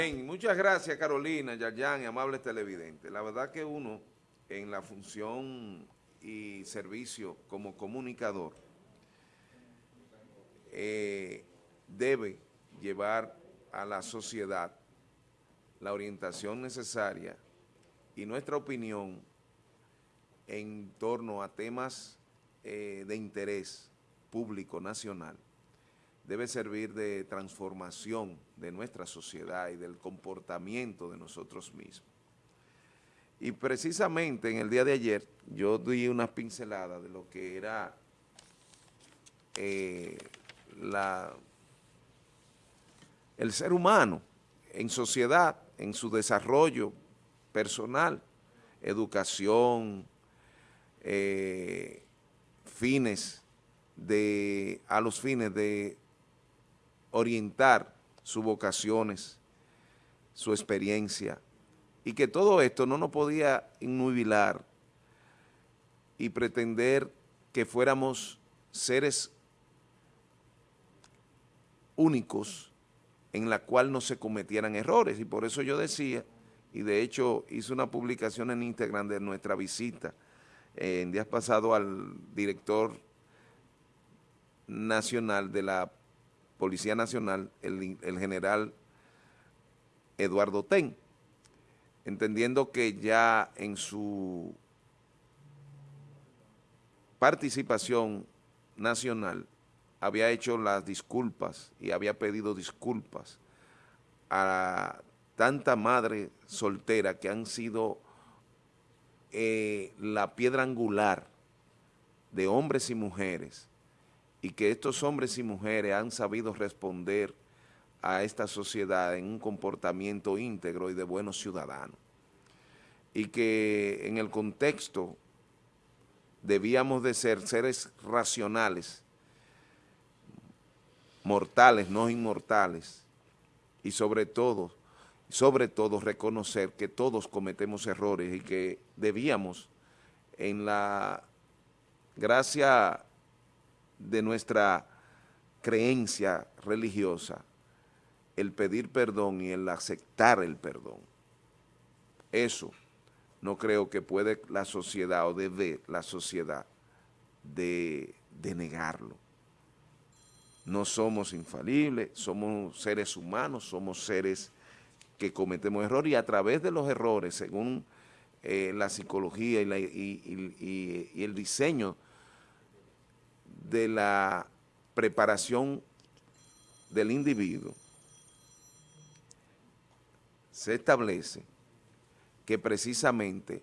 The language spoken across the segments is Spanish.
Bien, muchas gracias Carolina, Yayan y amables televidentes. La verdad que uno en la función y servicio como comunicador eh, debe llevar a la sociedad la orientación necesaria y nuestra opinión en torno a temas eh, de interés público nacional debe servir de transformación de nuestra sociedad y del comportamiento de nosotros mismos. Y precisamente en el día de ayer yo di una pincelada de lo que era eh, la, el ser humano en sociedad, en su desarrollo personal, educación, eh, fines de, a los fines de orientar sus vocaciones, su experiencia, y que todo esto no nos podía innubilar y pretender que fuéramos seres únicos en la cual no se cometieran errores, y por eso yo decía, y de hecho hice una publicación en Instagram de nuestra visita en días pasados al director nacional de la Policía Nacional, el, general Eduardo Ten, entendiendo que ya en su participación nacional había hecho las disculpas y había pedido disculpas a tanta madre soltera que han sido eh, la piedra angular de hombres y mujeres y que estos hombres y mujeres han sabido responder a esta sociedad en un comportamiento íntegro y de buenos ciudadanos. Y que en el contexto debíamos de ser seres racionales, mortales, no inmortales, y sobre todo, sobre todo reconocer que todos cometemos errores y que debíamos en la gracia de nuestra creencia religiosa el pedir perdón y el aceptar el perdón. Eso no creo que puede la sociedad o debe la sociedad de, de negarlo. No somos infalibles, somos seres humanos, somos seres que cometemos errores y a través de los errores, según eh, la psicología y, y el diseño de la preparación del individuo, se establece que precisamente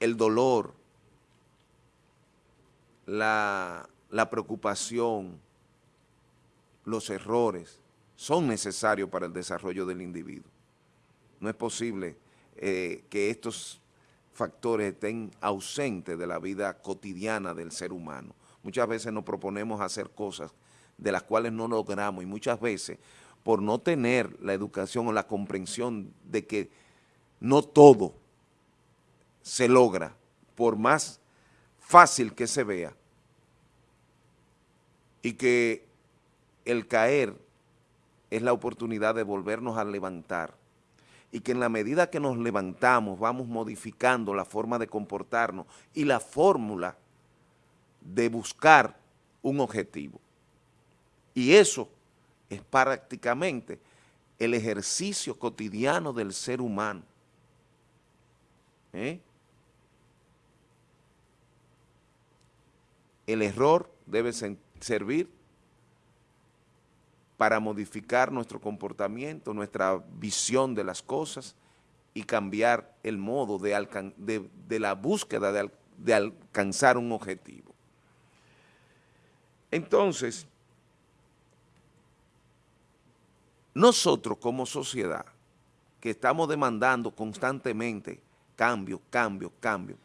el dolor, la, preocupación, los errores son necesarios para el desarrollo del individuo. No es posible eh, que estos factores estén ausentes de la vida cotidiana del ser humano. Muchas veces nos proponemos hacer cosas de las cuales no logramos y muchas veces por no tener la educación o la comprensión de que no todo se logra, por más fácil que se vea, y que el caer es la oportunidad de volvernos a levantar y que en la medida que nos levantamos vamos modificando la forma de comportarnos y la fórmula de buscar un objetivo. Y eso es prácticamente el ejercicio cotidiano del ser humano. ¿Eh? El error debe servir para modificar nuestro comportamiento, nuestra visión de las cosas y cambiar el modo de, la búsqueda de, de alcanzar un objetivo. Entonces, nosotros como sociedad, que estamos demandando constantemente cambio, cambio, cambio,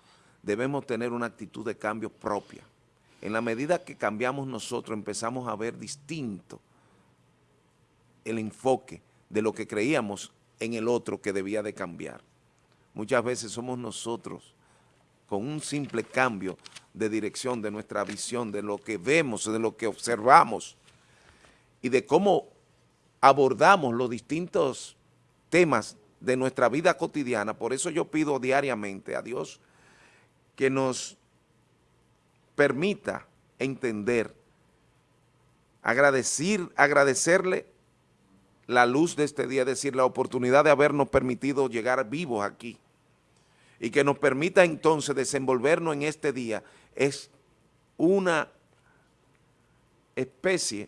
debemos tener una actitud de cambio propia. En la medida que cambiamos nosotros, empezamos a ver distinto el enfoque de lo que creíamos en el otro que debía de cambiar. Muchas veces somos nosotros, con un simple cambio de dirección de nuestra visión, de lo que vemos, de lo que observamos y de cómo abordamos los distintos temas de nuestra vida cotidiana, por eso yo pido diariamente a Dios que nos permita entender, agradecer, agradecerle la luz de este día, es decir, la oportunidad de habernos permitido llegar vivos aquí y que nos permita entonces desenvolvernos en este día, es una especie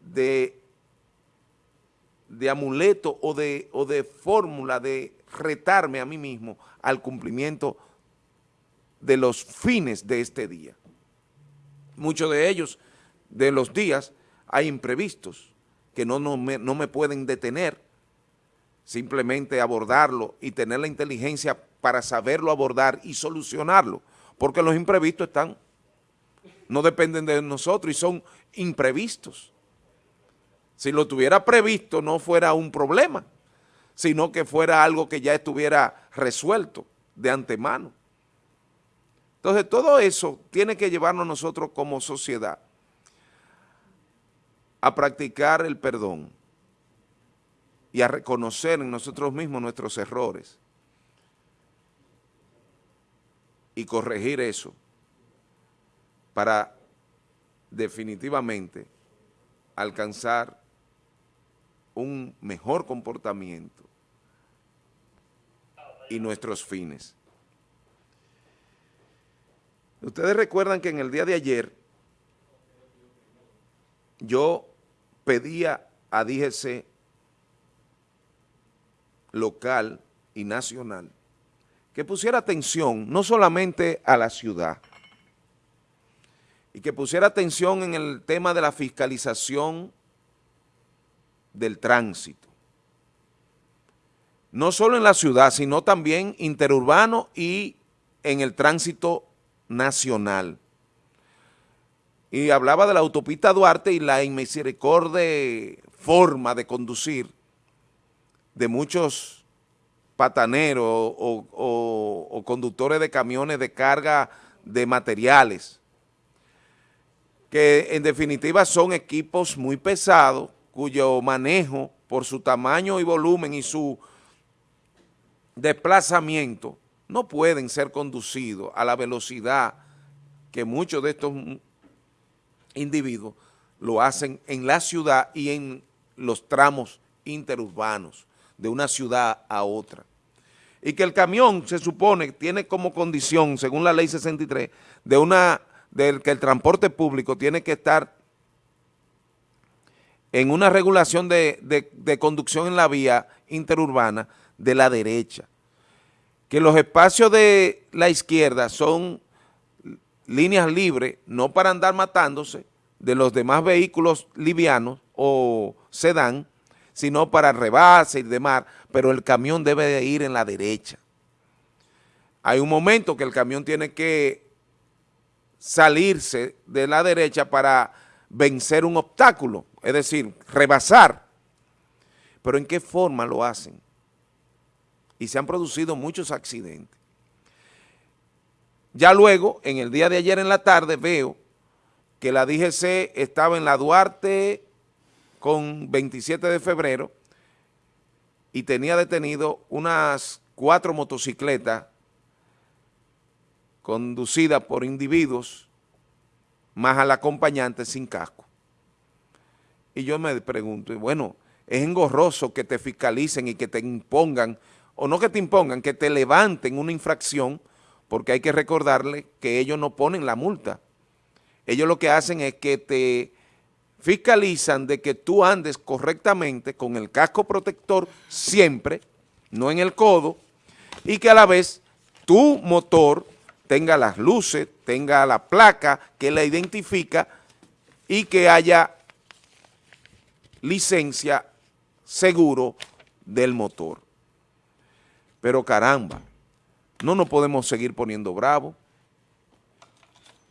de, de amuleto o de, o de fórmula de retarme a mí mismo al cumplimiento de los fines de este día. Muchos de ellos, de los días, hay imprevistos que no, no, me, no me pueden detener, simplemente abordarlo y tener la inteligencia para saberlo abordar y solucionarlo, porque los imprevistos están, no dependen de nosotros y son imprevistos. Si lo tuviera previsto no fuera un problema, sino que fuera algo que ya estuviera resuelto de antemano. Entonces todo eso tiene que llevarnos nosotros como sociedad a practicar el perdón y a reconocer en nosotros mismos nuestros errores y corregir eso para definitivamente alcanzar un mejor comportamiento y nuestros fines. Ustedes recuerdan que en el día de ayer yo pedía a DGC local y nacional que pusiera atención no solamente a la ciudad, y que pusiera atención en el tema de la fiscalización del tránsito. No solo en la ciudad, sino también interurbano y en el tránsito nacional. Y hablaba de la autopista Duarte y la inmisericordia forma de conducir de muchos pataneros o, o conductores de camiones de carga de materiales, que en definitiva son equipos muy pesados, cuyo manejo por su tamaño y volumen y su desplazamiento no pueden ser conducidos a la velocidad que muchos de estos individuos lo hacen en la ciudad y en los tramos interurbanos de una ciudad a otra. Y que el camión se supone tiene como condición, según la ley 63, de una, que el transporte público tiene que estar en una regulación de, de conducción en la vía interurbana de la derecha que los espacios de la izquierda son líneas libres, no para andar matándose de los demás vehículos livianos o sedán, sino para rebase y demás, pero el camión debe de ir en la derecha. Hay un momento que el camión tiene que salirse de la derecha para vencer un obstáculo, es decir, rebasar. Pero ¿en qué forma lo hacen? y se han producido muchos accidentes. Ya luego, en el día de ayer en la tarde, veo que la DGC estaba en la Duarte con 27 de febrero y tenía detenido unas cuatro motocicletas conducidas por individuos más al acompañante sin casco. Y yo me pregunto, bueno, es engorroso que te fiscalicen y que te impongan o no que te impongan, que te levanten una infracción, porque hay que recordarle que ellos no ponen la multa. Ellos lo que hacen es que te fiscalizan de que tú andes correctamente con el casco protector siempre, no en el codo, y que a la vez tu motor tenga las luces, tenga la placa que la identifica y que haya licencia seguro del motor. Pero caramba, no nos podemos seguir poniendo bravos.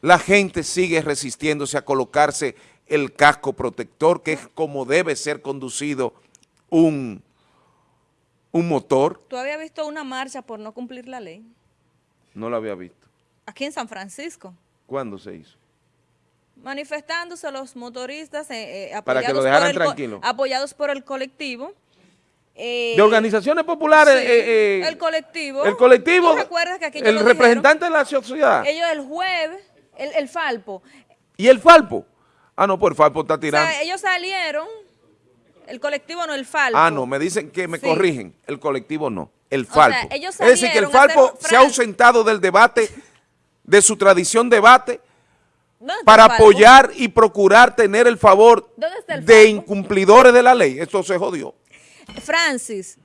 La gente sigue resistiéndose a colocarse el casco protector, que es como debe ser conducido un, un motor. ¿Tú habías visto una marcha por no cumplir la ley? No la había visto. Aquí en San Francisco. ¿Cuándo se hizo? Manifestándose los motoristas eh, eh, Para que lo por el, apoyados por el colectivo. Eh, De organizaciones populares. sí, eh, eh, el colectivo. El colectivo. ¿Tú recuerdas que aquí el dijeron? representante de la sociedad. Ellos el jueves, el, el Falpo, Y el Falpo. Ah, no, pues el Falpo está o tirando. sea, ellos salieron, el colectivo no, el Falpo. Ah, no, me dicen que me Sí. corrigen. El colectivo no, el sea, Falpo. ellos es decir, que el hacer- Falpo se ha ausentado del debate, de su tradición debate, ¿Dónde está para apoyar y procurar tener el favor ¿Dónde está el de incumplidores de la ley. Eso se jodió. Francis,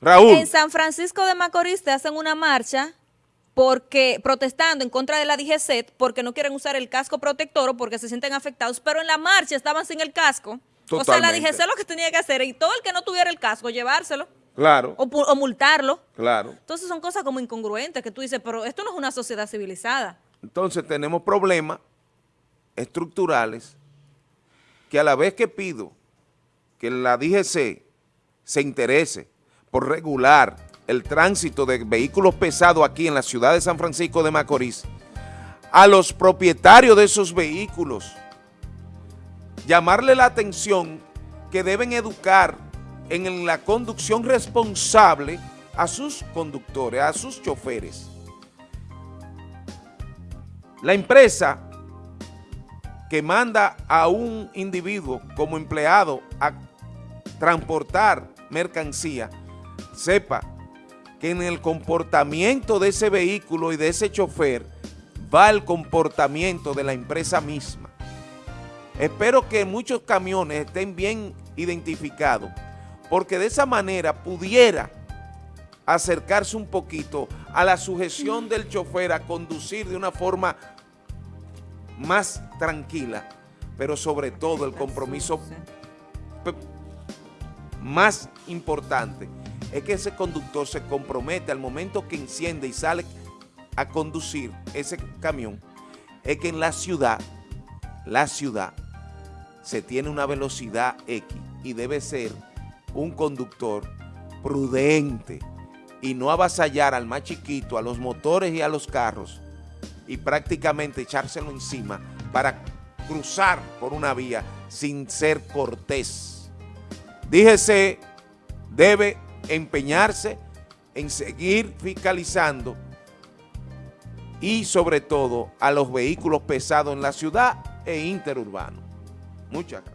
Raúl, En San Francisco de Macorís te hacen una marcha porque protestando en contra de la DGCET porque no quieren usar el casco protector o porque se sienten afectados, pero en la marcha estaban sin el casco. O sea, la. DGCET lo que tenía que hacer y todo el que no tuviera el casco llevárselo claro, o, o multarlo. claro. Entonces son cosas como incongruentes que tú dices, pero esto no es una sociedad civilizada. Entonces tenemos problemas estructurales que a la vez que pido que la DGC se interese por regular el tránsito de vehículos pesados aquí en la ciudad de San Francisco de Macorís, a los propietarios de esos vehículos, llamarle la atención que deben educar en la conducción responsable a sus conductores, a sus choferes. La empresa que manda a un individuo como empleado a transportar mercancía, sepa que en el comportamiento de ese vehículo y de ese chofer va el comportamiento de la empresa misma. Espero que muchos camiones estén bien identificados, porque de esa manera pudiera acercarse un poquito a la sujeción del chofer a conducir de una forma más tranquila, pero sobre todo el compromiso más importante es que ese conductor se compromete al momento que enciende y sale a conducir ese camión, es que en la ciudad, la ciudad, se tiene una velocidad X y debe ser un conductor prudente y no avasallar al más chiquito, a los motores y a los carros y prácticamente echárselo encima para cruzar por una vía sin ser cortés. Díjese, debe empeñarse en seguir fiscalizando y sobre todo a los vehículos pesados en la ciudad e interurbanos. Muchas gracias.